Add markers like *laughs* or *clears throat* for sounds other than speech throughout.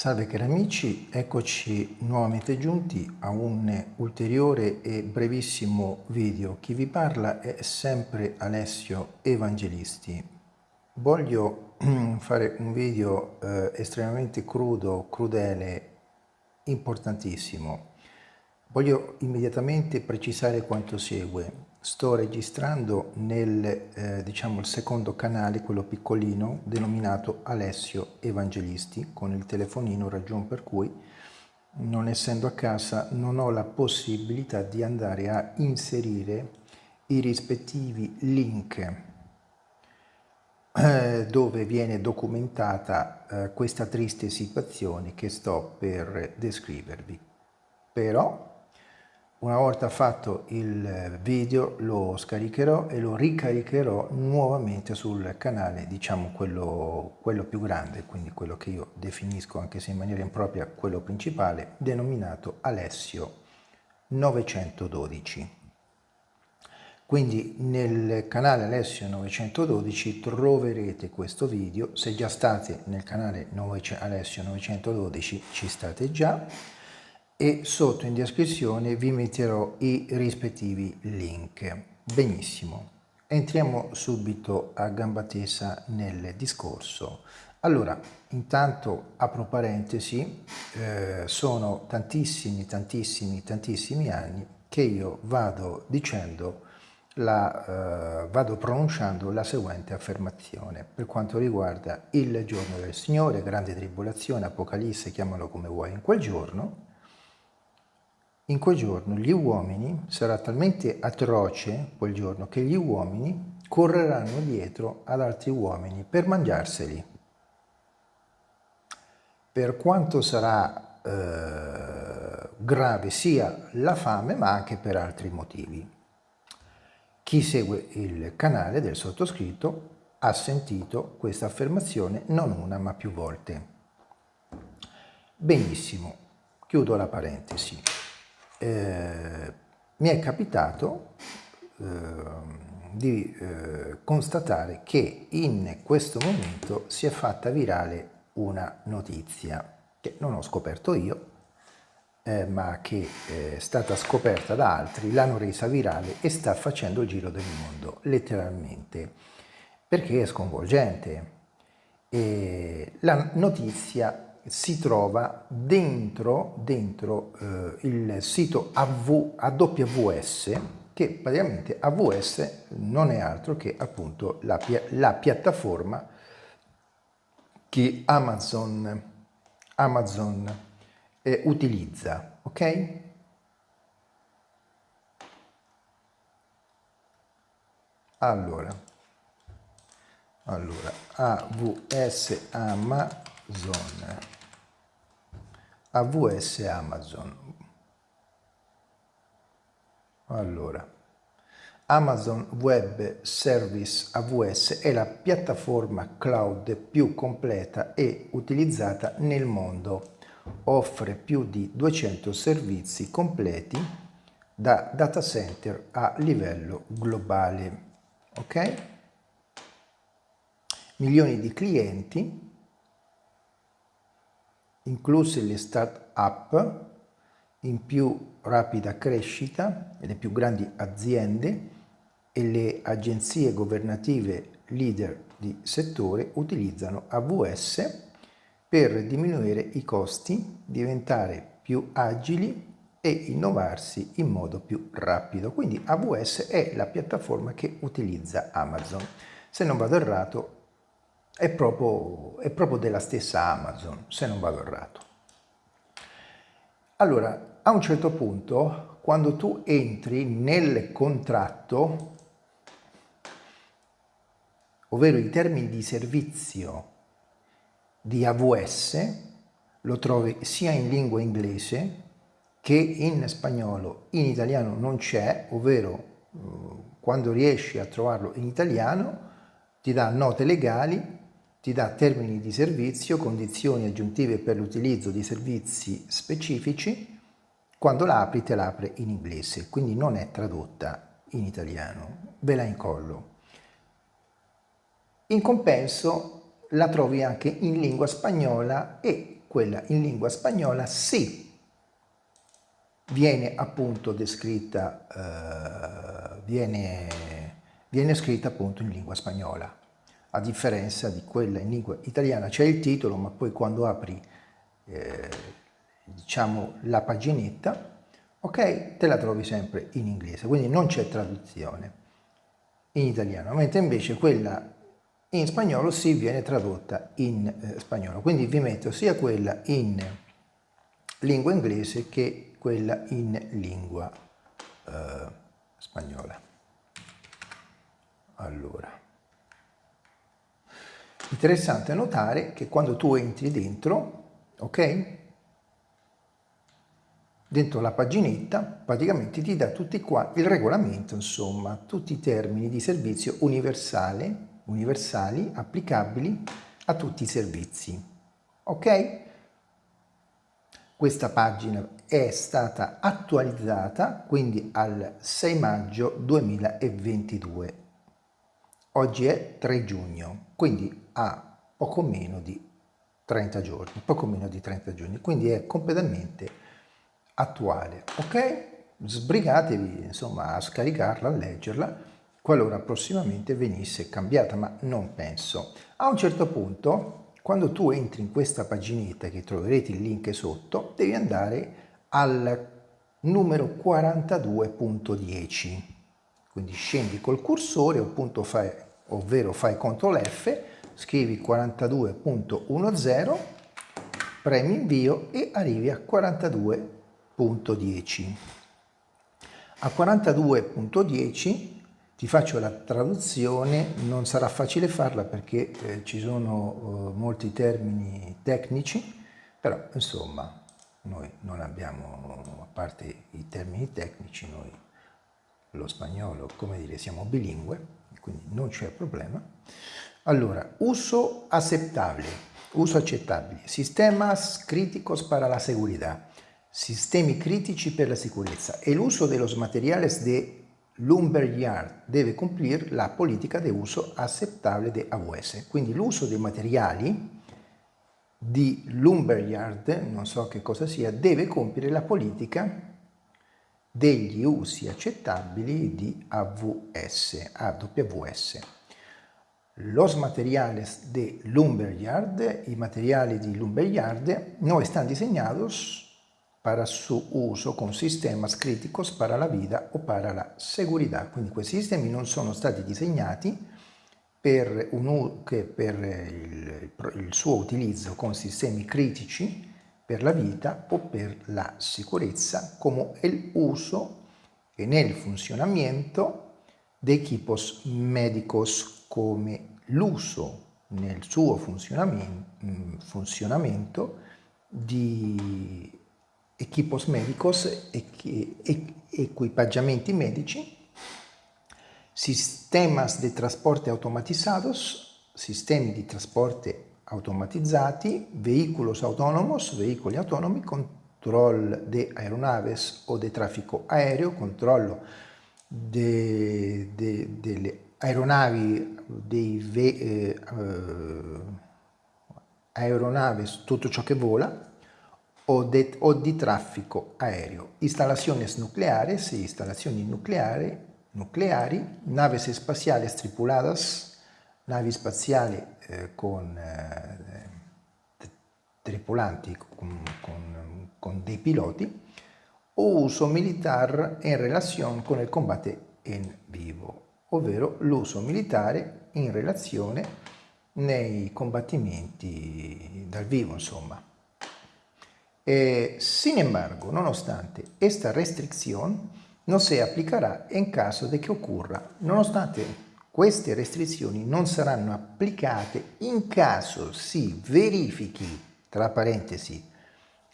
Salve cari amici, eccoci nuovamente giunti a un ulteriore e brevissimo video. Chi vi parla è sempre Alessio Evangelisti. Voglio *clears throat* fare un video eh, estremamente crudo, crudele, importantissimo. Voglio immediatamente precisare quanto segue. Sto registrando nel eh, diciamo, il secondo canale, quello piccolino, denominato Alessio Evangelisti, con il telefonino, ragion per cui, non essendo a casa, non ho la possibilità di andare a inserire i rispettivi link eh, dove viene documentata eh, questa triste situazione che sto per descrivervi. Però una volta fatto il video lo scaricherò e lo ricaricherò nuovamente sul canale, diciamo quello, quello più grande, quindi quello che io definisco anche se in maniera impropria quello principale, denominato Alessio 912. Quindi nel canale Alessio 912 troverete questo video, se già state nel canale Alessio 912 ci state già, e sotto in descrizione vi metterò i rispettivi link. Benissimo, entriamo subito a gamba tesa nel discorso. Allora, intanto apro parentesi, eh, sono tantissimi, tantissimi, tantissimi anni che io vado dicendo, la, eh, vado pronunciando la seguente affermazione per quanto riguarda il giorno del Signore, grande tribolazione, Apocalisse, chiamalo come vuoi in quel giorno, in quel giorno gli uomini, sarà talmente atroce quel giorno che gli uomini correranno dietro ad altri uomini per mangiarseli. Per quanto sarà eh, grave sia la fame, ma anche per altri motivi. Chi segue il canale del sottoscritto ha sentito questa affermazione non una ma più volte. Benissimo, chiudo la parentesi eh, mi è capitato eh, di eh, constatare che in questo momento si è fatta virale una notizia che non ho scoperto io, eh, ma che è stata scoperta da altri, l'hanno resa virale e sta facendo il giro del mondo, letteralmente, perché è sconvolgente. E la notizia si trova dentro, dentro eh, il sito AV, AWS che praticamente AWS non è altro che appunto la, la piattaforma che Amazon, Amazon eh, utilizza, ok? Allora, allora AWS Amazon AWS Amazon. Allora, Amazon Web Service AWS è la piattaforma cloud più completa e utilizzata nel mondo. Offre più di 200 servizi completi da data center a livello globale. Ok? Milioni di clienti incluse le start-up in più rapida crescita le più grandi aziende e le agenzie governative leader di settore utilizzano AWS per diminuire i costi, diventare più agili e innovarsi in modo più rapido. Quindi AWS è la piattaforma che utilizza Amazon. Se non vado errato, è proprio, è proprio della stessa Amazon, se non vado errato. Allora, a un certo punto, quando tu entri nel contratto, ovvero i termini di servizio di AWS, lo trovi sia in lingua inglese che in spagnolo. In italiano non c'è, ovvero eh, quando riesci a trovarlo in italiano ti dà note legali ti dà termini di servizio, condizioni aggiuntive per l'utilizzo di servizi specifici, quando la apri te la apre in inglese, quindi non è tradotta in italiano, ve la incollo. In compenso la trovi anche in lingua spagnola e quella in lingua spagnola sì viene appunto descritta, eh, viene, viene scritta appunto in lingua spagnola, a differenza di quella in lingua italiana. C'è il titolo, ma poi quando apri eh, diciamo la paginetta, ok, te la trovi sempre in inglese, quindi non c'è traduzione in italiano, mentre invece quella in spagnolo si viene tradotta in eh, spagnolo. Quindi vi metto sia quella in lingua inglese che quella in lingua eh, spagnola. Allora, interessante notare che quando tu entri dentro, ok? Dentro la paginetta praticamente ti dà tutti qua il regolamento, insomma, tutti i termini di servizio universale, universali applicabili a tutti i servizi. Ok? Questa pagina è stata attualizzata quindi al 6 maggio 2022. Oggi è 3 giugno, quindi ha poco meno di 30 giorni, poco meno di 30 giorni, quindi è completamente attuale, ok? Sbrigatevi insomma a scaricarla, a leggerla, qualora prossimamente venisse cambiata, ma non penso. A un certo punto quando tu entri in questa paginetta che troverete il link sotto, devi andare al numero 42.10. Quindi scendi col cursore, appunto fai, ovvero fai CTRL F, scrivi 42.10, premi invio e arrivi a 42.10. A 42.10 ti faccio la traduzione, non sarà facile farla perché eh, ci sono eh, molti termini tecnici, però insomma noi non abbiamo, a parte i termini tecnici, noi lo spagnolo, come dire, siamo bilingue, quindi non c'è problema. Allora, uso accettabile, uso accettabile, sistemas críticos para la seguridad, sistemi critici per la sicurezza e l'uso de los materiales de Lumberyard deve cumplir la politica di uso accettabile di AWS. Quindi l'uso dei materiali di Lumberyard, non so che cosa sia, deve compiere la politica degli usi accettabili di AWS, AWS. Los materiales de Lumberyard, i materiali di Lumberyard, no están diseñados para su uso con sistemas críticos para la vida o para la seguridad. Quindi questi sistemi non sono stati disegnati per, un, per il, il suo utilizzo con sistemi critici per la vita o per la sicurezza, come el uso e nel funzionamento dei equipos médicos, come l'uso nel suo funzionamento, funzionamento di equipos médicos, equipaggiamenti medici, sistemas de transporte automatizados, sistemi di trasporto automatizzati, vehículos autónomos, veicoli autonomi, control de aeronaves o de traffico aereo, controllo de, de, delle aeronavi, dei ve, eh, aeronaves, tutto ciò che vola, o, de, o di traffico aereo, instalaciones nucleares e installazioni nucleari, nucleari naves espaciali tripuladas, navi spaziali eh, con eh, tripulanti, con, con, con, dei piloti, o uso militar in relazione con il combate in vivo, ovvero l'uso militare in relazione nei combattimenti dal vivo, insomma. Eh, sin embargo, nonostante esta restricción no se aplicará en caso de que ocurra, nonostante queste restrizioni non saranno applicate in caso si verifichi, tra parentesi,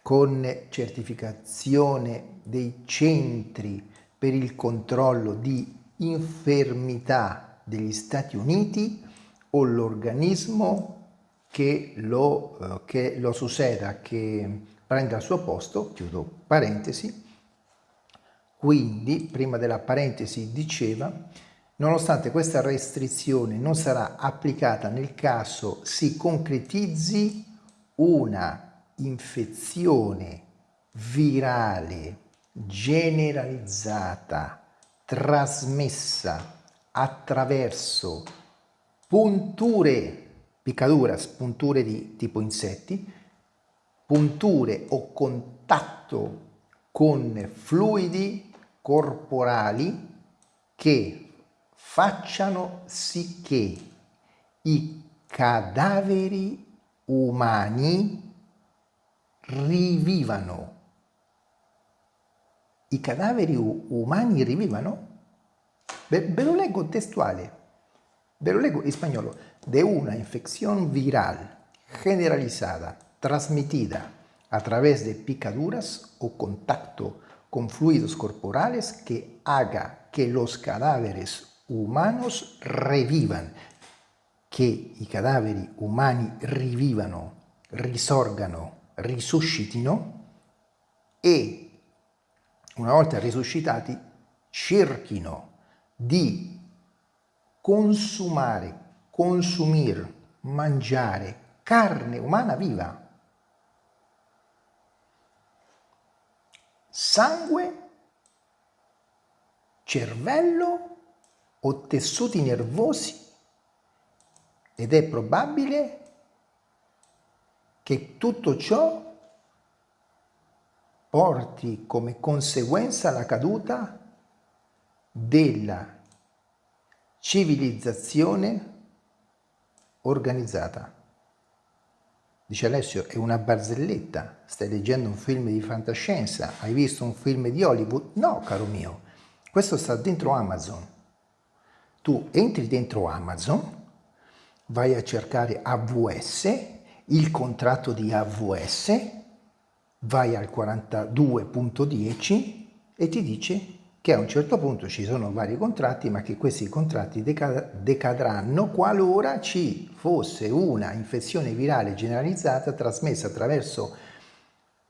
con certificazione dei centri per il controllo di infermità degli Stati Uniti o l'organismo che lo, eh, che lo succeda, che prende al suo posto, chiudo parentesi, quindi prima della parentesi diceva, nonostante questa restrizione non sarà applicata nel caso si concretizzi una infezione virale generalizzata trasmessa attraverso punture, piccaduras, punture di tipo insetti, punture o contatto con fluidi corporali che facciano sì che i cadaveri umani rivivano. I cadaveri umani rivivano? Ve, ve, lo leggo testuale, ve lo leggo in spagnolo. De una infección viral generalizada transmitida a través de picaduras o contacto con fluidos corporales que haga que los cadáveres humanos revivan, che i cadaveri umani rivivano, risorgano, risuscitino e una volta risuscitati cerchino di consumare, consumir, mangiare carne umana viva. Sangue, cervello o tessuti nervosi ed è probabile che tutto ciò porti come conseguenza la caduta della civilizzazione organizzata. Dice Alessio, è una barzelletta, stai leggendo un film di fantascienza, hai visto un film di Hollywood? No, caro mio, questo sta dentro Amazon. Tu entri dentro Amazon, vai a cercare AVS, il contratto di AVS, vai al 42.10 e ti dice che a un certo punto ci sono vari contratti ma che questi contratti decadranno qualora ci fosse una infezione virale generalizzata trasmessa attraverso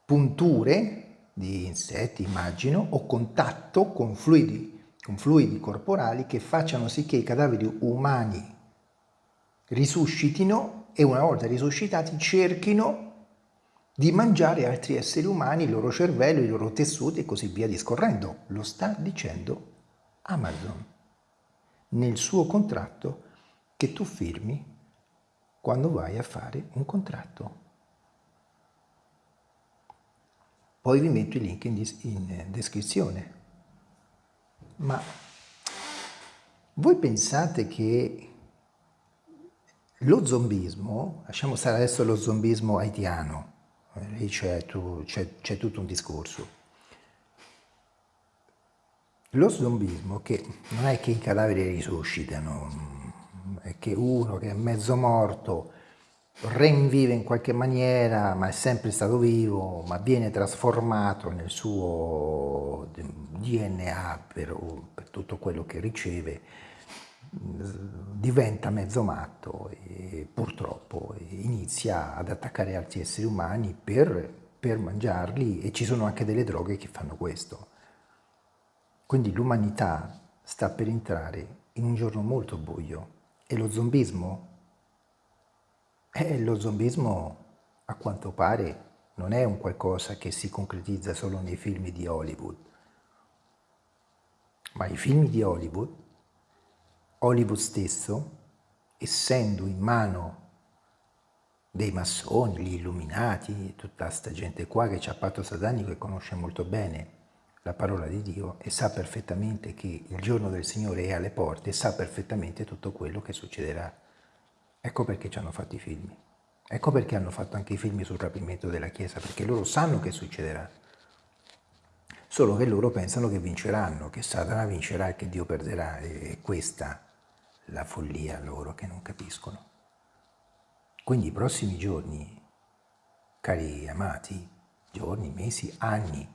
punture di insetti immagino o contatto con fluidi, con fluidi corporali che facciano sì che i cadaveri umani risuscitino e una volta risuscitati cerchino di mangiare altri esseri umani, il loro cervello, i loro tessuti e così via discorrendo. Lo sta dicendo Amazon nel suo contratto che tu firmi quando vai a fare un contratto. Poi vi metto il link in, in descrizione. Ma voi pensate che lo zombismo, lasciamo stare adesso lo zombismo haitiano, eh, lì c'è tutto un discorso. Lo zombismo, che non è che i cadaveri risuscitano, è che uno che è mezzo morto rinvive in qualche maniera, ma è sempre stato vivo, ma viene trasformato nel suo DNA per, per tutto quello che riceve, diventa mezzo matto e purtroppo inizia ad attaccare altri esseri umani per, per mangiarli e ci sono anche delle droghe che fanno questo. Quindi l'umanità sta per entrare in un giorno molto buio e lo zombismo, eh, lo zombismo a quanto pare non è un qualcosa che si concretizza solo nei film di Hollywood, ma i film di Hollywood Hollywood stesso, essendo in mano dei massoni, gli illuminati, tutta questa gente qua che c'ha patto satanico e conosce molto bene la parola di Dio e sa perfettamente che il giorno del Signore è alle porte e sa perfettamente tutto quello che succederà. Ecco perché ci hanno fatto i film. Ecco perché hanno fatto anche i film sul rapimento della Chiesa, perché loro sanno che succederà. Solo che loro pensano che vinceranno, che Satana vincerà e che Dio perderà. E questa la follia loro che non capiscono. Quindi i prossimi giorni, cari amati, giorni, mesi, anni,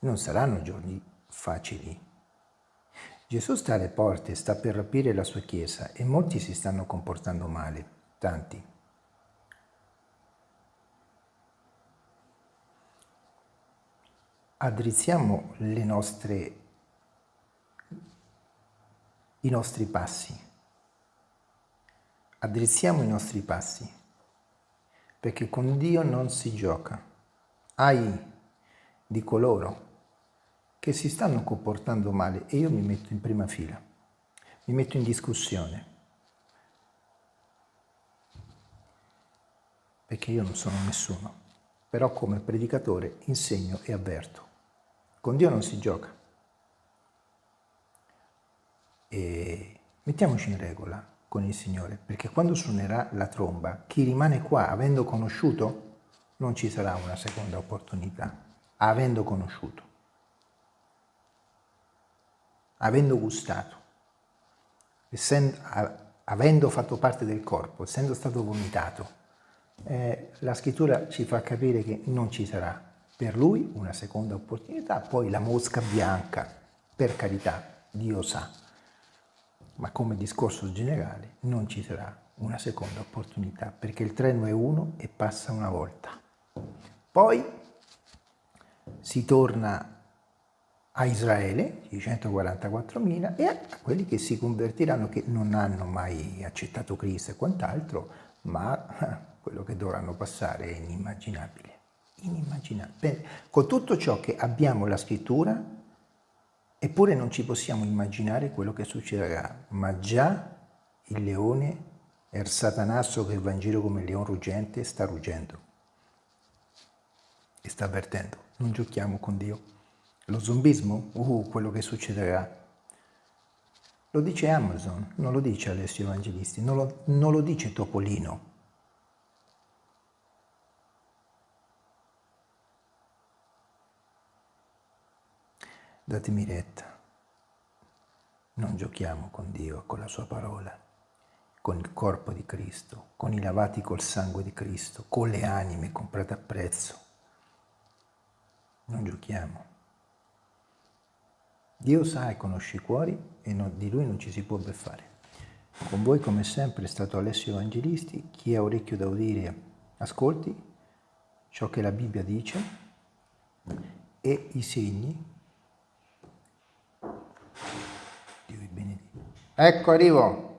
non saranno giorni facili. Gesù sta alle porte, sta per rapire la sua Chiesa e molti si stanno comportando male, tanti. Addrizziamo le nostre i nostri passi. Addrizziamo i nostri passi. perché con Dio non si gioca. Ai di coloro che si stanno comportando male e io mi metto in prima fila, mi metto in discussione, perché io non sono nessuno, però come predicatore insegno e avverto. Con Dio non si gioca. E mettiamoci in regola con il Signore, perché quando suonerà la tromba, chi rimane qua avendo conosciuto, non ci sarà una seconda opportunità, avendo conosciuto, avendo gustato, essendo, avendo fatto parte del corpo, essendo stato vomitato. Eh, la scrittura ci fa capire che non ci sarà per lui una seconda opportunità, poi la mosca bianca, per carità, Dio sa, ma come discorso generale non ci sarà una seconda opportunità perché il treno è uno e passa una volta. Poi si torna a Israele, i 144.000, e a quelli che si convertiranno, che non hanno mai accettato Cristo e quant'altro, ma *laughs* quello che dovranno passare è inimmaginabile. Inimmaginabile. Con tutto ciò che abbiamo la scrittura, Eppure non ci possiamo immaginare quello che succederà, ma già il leone, il satanasso che va in giro come il leone ruggente, sta ruggendo e sta avvertendo. Non giochiamo con Dio. Lo zombismo? Uh, quello che succederà. Lo dice Amazon, non lo dice Alessio Evangelisti, non lo, non lo dice Topolino. Datemi retta. Non giochiamo con Dio, con la sua parola, con il corpo di Cristo, con i lavati col sangue di Cristo, con le anime comprate a prezzo. Non giochiamo. Dio sa e conosce i cuori e non, di Lui non ci si può beffare. Con voi come sempre è stato Alessio Evangelisti, chi ha orecchio da udire ascolti ciò che la Bibbia dice e i segni Ecco, arrivo.